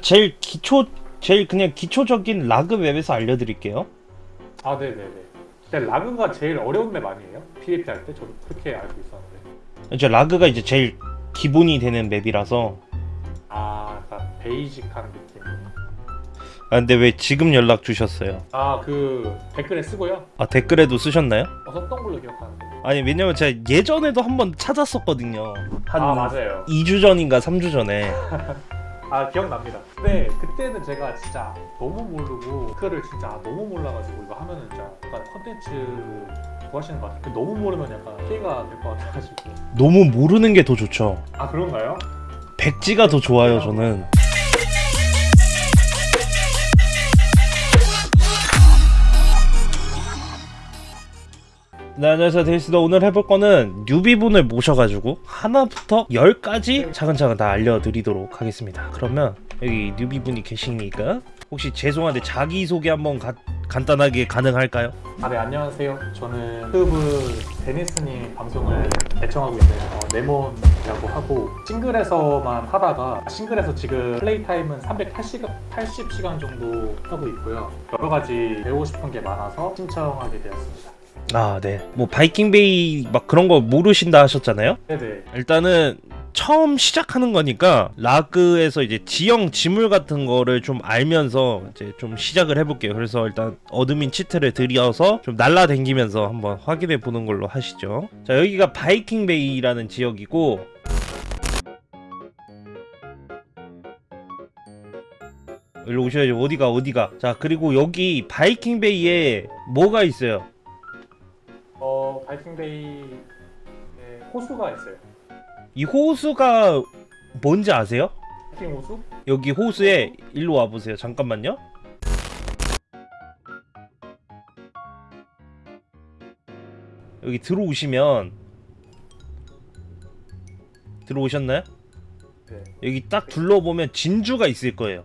제일 기초 제일 그냥 기초적인 라그 웹에서 알려드릴게요. 아 네네네. 근데 라그가 제일 어려운 맵 아니에요? PVP 할 때 저도 그렇게 알고 있었는데. 이제 라그가 이제 제일 기본이 되는 맵이라서 아, 약간 베이직한 느낌. 아 근데 왜 지금 연락 주셨어요? 아, 그 댓글에 쓰고요. 아 댓글에도 쓰셨나요? 어, 썼던 걸로 기억하는데. 아니 왜냐면 제가 예전에도 한번 찾았었거든요. 한 아, 맞아요. 2주 전인가 3주 전에. 아, 기억납니다. 근데 그때는 제가 진짜 너무 모르고 그거를 진짜 너무 몰라가지고 이거 하면은 진짜 약간 컨텐츠 구하시는 것 같아요. 너무 모르면 약간 피해가 될 것 같아가지고. 너무 모르는 게 더 좋죠. 아, 그런가요? 백지가 더 좋아요 저는. 네 안녕하세요 데이스다 오늘 해볼 거는 뉴비분을 모셔가지고 하나부터 열까지 차근차근 다 알려드리도록 하겠습니다 그러면 여기 뉴비분이 계시니까 혹시 죄송한데 자기소개 한번 가- 간단하게 가능할까요? 아, 네, 안녕하세요. 저는 유튜브 데니스님 방송을 애청하고 있는 어, 네몬이라고 하고 싱글에서만 하다가 싱글에서 지금 플레이 타임은 380시간 80시간 정도 하고 있고요. 여러 가지 배우고 싶은 게 많아서 신청하게 되었습니다. 아 네 뭐 바이킹베이 막 그런 거 모르신다 하셨잖아요 네네. 일단은 처음 시작하는 거니까 라그에서 이제 지형 지물 같은 거를 좀 알면서 이제 좀 시작을 해볼게요. 그래서 일단 admin cheat를 들여서 좀 날라다니면서 한번 확인해 보는 걸로 하시죠. 자 여기가 바이킹 베이라는 지역이고 일로 오셔야죠. 어디가 어디가. 자 그리고 여기 바이킹 베이에 뭐가 있어요? 어 바이킹베이 호수가 있어요. 이 호수가 뭔지 아세요? 바이킹 호수? 여기 호수에 일로 와보세요. 잠깐만요. 여기 들어오시면 들어오셨나요? 네. 여기 딱 둘러보면 진주가 있을 거예요.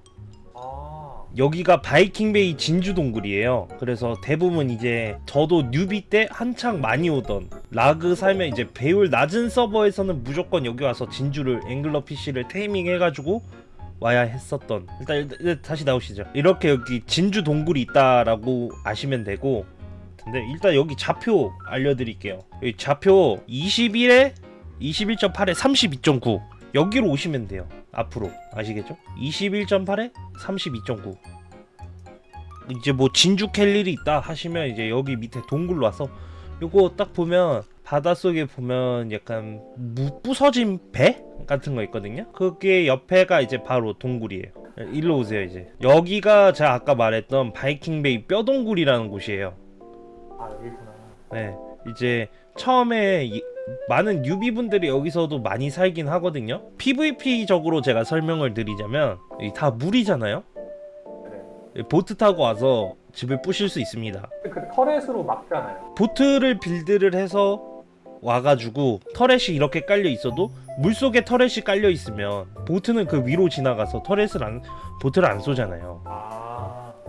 아 여기가 바이킹베이 진주 동굴이에요. 그래서 대부분 이제 저도 뉴비 때 한창 많이 오던 라그 살면 이제 배율 낮은 서버에서는 무조건 여기 와서 진주를 앵글러 PC를 테이밍 해가지고 와야 했었던 일단, 일단 다시 나오시죠. 이렇게 여기 진주 동굴이 있다라고 아시면 되고 근데 일단 여기 좌표 알려드릴게요. 여기 좌표 21에 21.8에 32.9 여기로 오시면 돼요. 앞으로. 아시겠죠? 21.8에 32.9 이제 뭐 진주 캘 일이 있다 하시면 이제 여기 밑에 동굴로 와서 요거 딱 보면 바닷속에 보면 약간 무 부서진 배 같은 거 있거든요? 그게 옆에가 이제 바로 동굴이에요. 일로 오세요 이제. 여기가 제가 아까 말했던 바이킹베이 뼈동굴이라는 곳이에요. 아 여기구나. 네, 이제 처음에 이- 많은 뉴비분들이 여기서도 많이 살긴 하거든요. PVP적으로 제가 설명을 드리자면 이다 물이잖아요. 네. 보트 타고 와서 집을 부실 수 있습니다. 그 터렛으로 막잖아요. 보트를 빌드를 해서 와가지고 터렛이 이렇게 깔려 있어도 물 속에 터렛이 깔려 있으면 보트는 그 위로 지나가서 터렛을 안 보트를 안 쏘잖아요. 아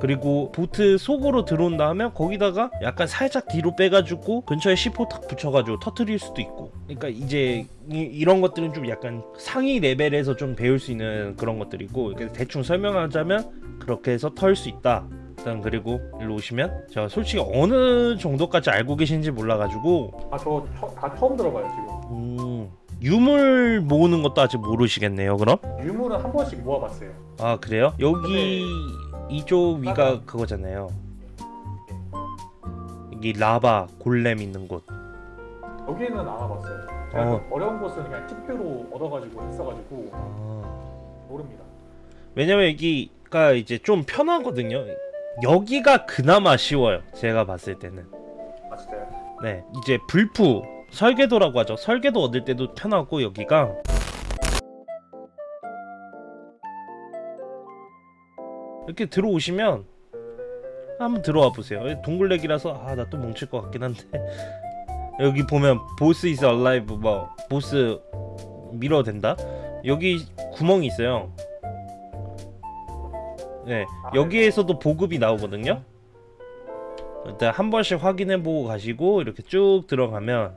그리고 보트 속으로 들어온다 하면 거기다가 약간 살짝 뒤로 빼가지고 근처에 C4 탁 붙여가지고 터트릴 수도 있고 그러니까 이제 이, 런 것들은 좀 약간 상위 레벨에서 좀 배울 수 있는 그런 것들이고 대충 설명하자면 그렇게 해서 털 수 있다 일단 그리고 일로 오시면 제가 솔직히 어느 정도까지 알고 계신지 몰라가지고 아 저 다 처음 들어봐요 지금. 음, 유물 모으는 것도 아직 모르시겠네요 그럼? 유물은 한 번씩 모아봤어요. 아 그래요? 여기 이쪽 위가 그거잖아요. 여기 라바 골렘 있는 곳. 여기는 안 와봤어요. 제가 어. 좀 어려운 곳은 그냥 팁표로 얻어가지고 했어가지고 아, 모릅니다. 왜냐면 여기가 이제 좀 편하거든요. 여기가 그나마 쉬워요. 제가 봤을 때는. 아 진짜요? 네, 이제 불프 설계도라고 하죠. 설계도 얻을 때도 편하고 여기가 이렇게 들어오시면 한번 들어와 보세요. 동굴렉이라서 아 나 또 뭉칠 것 같긴 한데 여기 보면 보스 is alive 뭐 보스 밀어 된다. 여기 구멍이 있어요. 네, 여기에서도 보급이 나오거든요. 일단 한 번씩 확인해 보고 가시고 이렇게 쭉 들어가면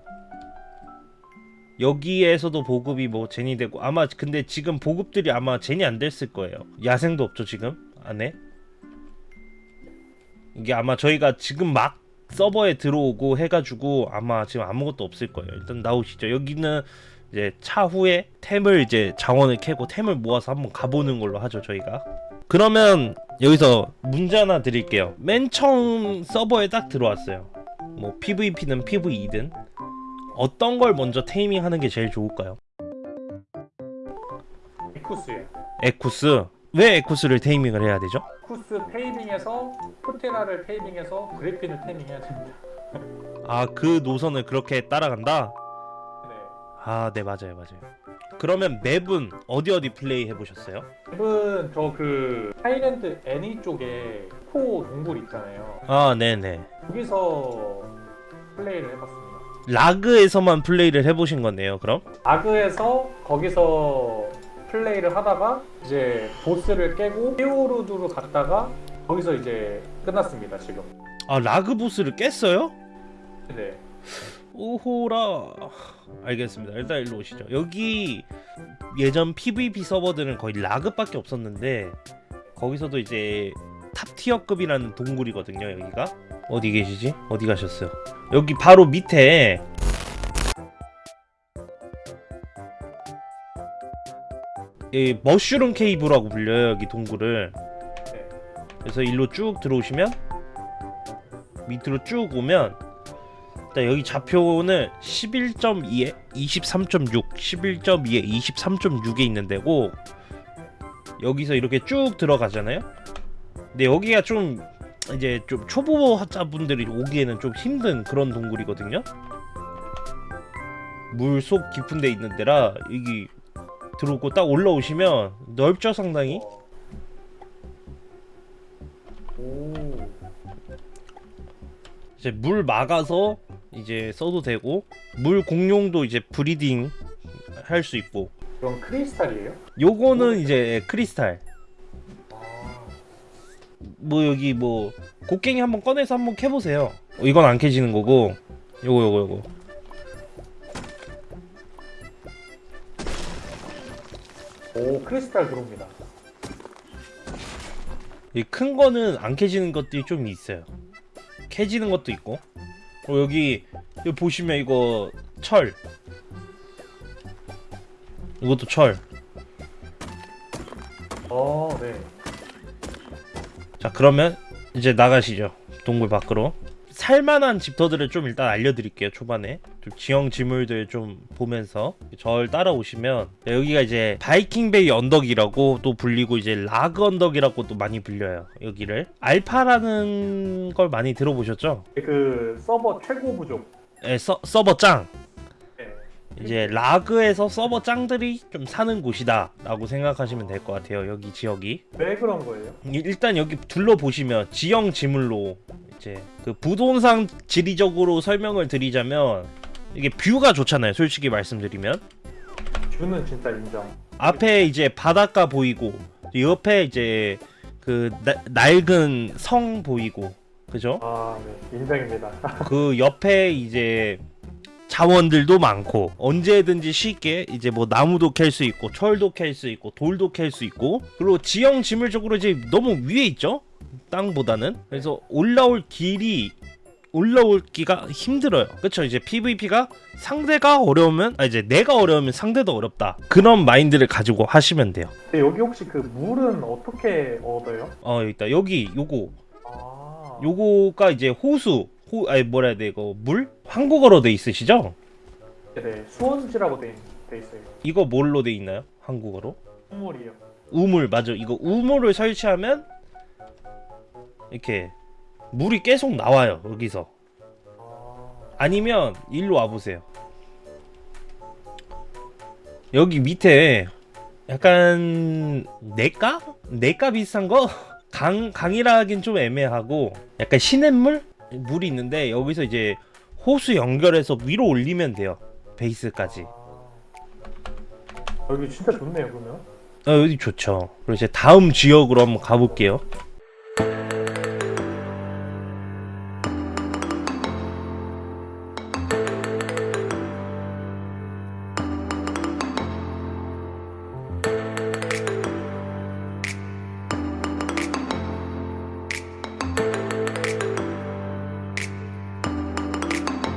여기에서도 보급이 뭐 제니 되고 아마 근데 지금 보급들이 아마 제니 안 됐을 거예요. 야생도 없죠 지금 안에. 이게 아마 저희가 지금 막 서버에 들어오고 해가지고 아마 지금 아무것도 없을 거예요. 일단 나오시죠. 여기는 이제 차후에 템을 이제 자원을 캐고 템을 모아서 한번 가보는 걸로 하죠 저희가. 그러면 여기서 문제 하나 드릴게요. 맨 처음 서버에 딱 들어왔어요. 뭐 PVP든 PVE든 어떤 걸 먼저 테이밍 하는 게 제일 좋을까요? 이쿠스예요. 에쿠스. 왜 에쿠스를 테이밍을 해야 되죠? 쿠스 테이밍에서 포테라를 테이밍해서 그리핀을 테이밍해야 됩니다. 아, 그 노선을 그렇게 따라간다? 네. 아, 네, 맞아요, 맞아요. 그러면 map은 어디 어디 플레이 해보셨어요? map은 저 그 하이랜드 애니 쪽에 코 동굴 있잖아요. 아, 네네. 거기서 플레이를 해봤습니다. 라그에서만 플레이를 해보신 거네요, 그럼? 라그에서 거기서 플레이를 하다가 이제 보스를 깨고 피오르드로 갔다가 거기서 이제 끝났습니다 지금. 아, 라그 보스를 깼어요? 네. 오호라. 알겠습니다. 일단 일로 오시죠. 여기 예전 PVP 서버들은 거의 라그밖에 없었는데 거기서도 이제 top tier급이라는 동굴이거든요. 여기가 어디 계시지? 어디 가셨어요? 여기 바로 밑에 이 Mushroom Cave라고 불려요. 여기 동굴을. 네. 그래서 일로 쭉 들어오시면 밑으로 쭉 오면 일단 여기 좌표는 11.2에 23.6, 11.2에 23.6에 있는 데고 여기서 이렇게 쭉 들어가잖아요. 근데 여기가 좀 이제 좀 초보자분들이 오기에는 좀 힘든 그런 동굴이거든요. 물속 깊은 데 있는 데라 여기 들어오고 딱 올라오시면 넓죠 상당히. 오. 이제 물 막아서 이제 써도 되고 물 공룡도 이제 breeding 할 수 있고 그럼 크리스탈이에요? 요거는 이제 크리스탈 아. 뭐 여기 뭐 곡괭이 한번 꺼내서 한번 캐보세요 어, 이건 안 캐지는 거고 요거 요거 요거 크리스탈 들어옵니다. 이 큰 거는 안 캐지는 것들이 좀 있어요. 캐지는 것도 있고. 어, 여기 여기 보시면 이거 철. 이것도 철. 어, 네. 자 그러면 이제 나가시죠. 동굴 밖으로 살만한 집터들을 좀 일단 알려드릴게요 초반에 좀 지형 지물들 좀 보면서 절 따라오시면 여기가 이제 바이킹베이 언덕이라고 또 불리고 이제 라그 언덕이라고 또 많이 불려요 여기를 알파라는 걸 많이 들어보셨죠? 그 서버 최고 부족. 예, 서, 서버 짱 네. 이제 라그에서 서버 짱들이 좀 사는 곳이다 라고 생각하시면 될 것 같아요 여기 지역이 왜 그런 거예요? 이- 일단 여기 둘러보시면 지형 지물로 이제 그 부동산 지리적으로 설명을 드리자면 이게 뷰가 좋잖아요 솔직히 말씀드리면 뷰는 진짜 인정. 앞에 이제 바닷가 보이고 옆에 이제 그 나- 낡은 성 보이고 그죠? 아, 네. 인정입니다. 그 옆에 이제 자원들도 많고 언제든지 쉽게 이제 뭐 나무도 캘 수 있고 철도 캘 수 있고 돌도 캘 수 있고 그리고 지형 지물적으로 이제 너무 위에 있죠? 땅보다는. 그래서 올라올 길이 올라올기가 힘들어요. 그쵸? 이제 PVP가 상대가 어려우면 아 이제 내가 어려우면 상대도 어렵다. 그런 마인드를 가지고 하시면 돼요. 근데 여기 혹시 그 물은 어떻게 얻어요? 어 여기 있다. 여기 요거. 아. 요거가 이제 호수 호 아니 뭐라 해야 돼 이거 물 한국어로 돼 있으시죠? 네, 수원지라고 돼, 돼 있어요. 이거 뭘로 돼 있나요? 한국어로? 선물이요. 우물 맞아 이거 우물을 설치하면 이렇게 물이 계속 나와요 여기서 아. 아니면 일로 와보세요 여기 밑에 약간 내가? 내가 비슷한 거? 강, 강이라 하긴 좀 애매하고 약간 시냇물? 물이 있는데 여기서 이제 호수 연결해서 위로 올리면 돼요 베이스까지 아. 여기 진짜 좋네요, 그러면. 어, 여기 좋죠 그리고 이제 다음 지역으로 한번 가볼게요